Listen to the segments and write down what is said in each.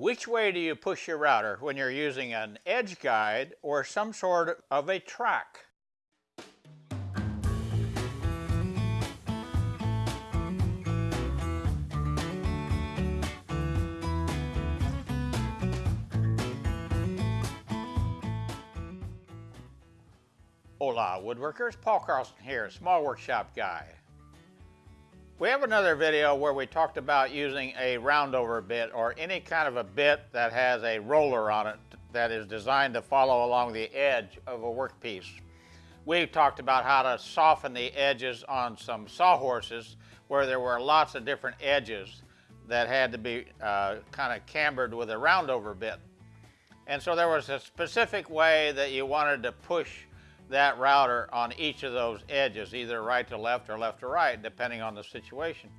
Which way do you push your router when you're using an edge guide or some sort of a track? Hola woodworkers, Paul Carlson here, Small Workshop Guy. We have another video where we talked about using a roundover bit or any kind of a bit that has a roller on it that is designed to follow along the edge of a workpiece. We talked about how to soften the edges on some sawhorses where there were lots of different edges that had to be uh, kind of cambered with a roundover bit. And so there was a specific way that you wanted to push that router on each of those edges, either right to left or left to right, depending on the situation.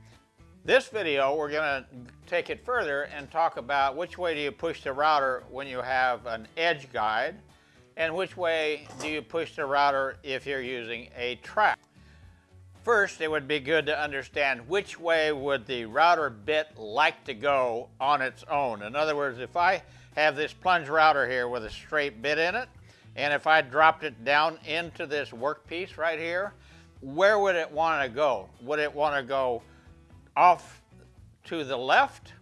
This video, we're going to take it further and talk about which way do you push the router when you have an edge guide, and which way do you push the router if you're using a track. First, it would be good to understand which way would the router bit like to go on its own. In other words, if I have this plunge router here with a straight bit in it, and if I dropped it down into this workpiece right here, where would it want to go? Would it want to go off to the left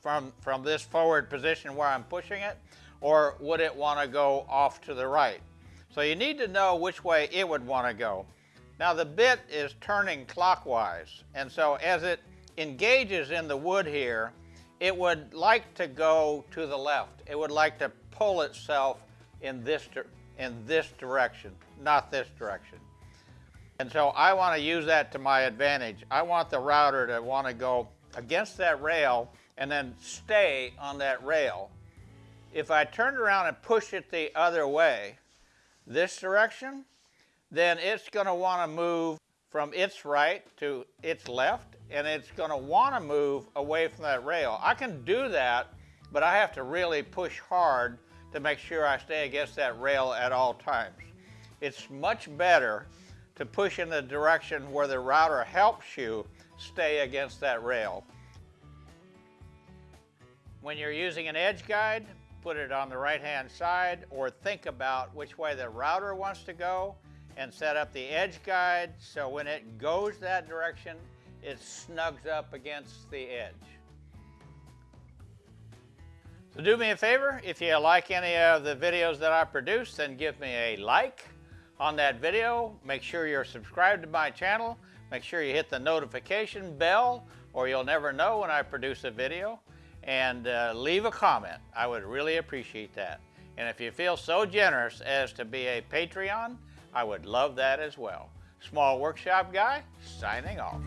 from, from this forward position where I'm pushing it? Or would it want to go off to the right? So you need to know which way it would want to go. Now the bit is turning clockwise, and so as it engages in the wood here, it would like to go to the left. It would like to pull itself in this, in this direction, not this direction. And so I want to use that to my advantage. I want the router to want to go against that rail and then stay on that rail. If I turn around and push it the other way, this direction, then it's going to want to move from its right to its left, and it's going to want to move away from that rail. I can do that, but I have to really push hard to make sure I stay against that rail at all times. It's much better to push in the direction where the router helps you stay against that rail. When you're using an edge guide, put it on the right-hand side or think about which way the router wants to go and set up the edge guide so when it goes that direction, it snugs up against the edge. So do me a favor, if you like any of the videos that I produce, then give me a like on that video. Make sure you're subscribed to my channel. Make sure you hit the notification bell or you'll never know when I produce a video. And uh, leave a comment. I would really appreciate that. And if you feel so generous as to be a Patreon, I would love that as well. Small Workshop Guy, signing off.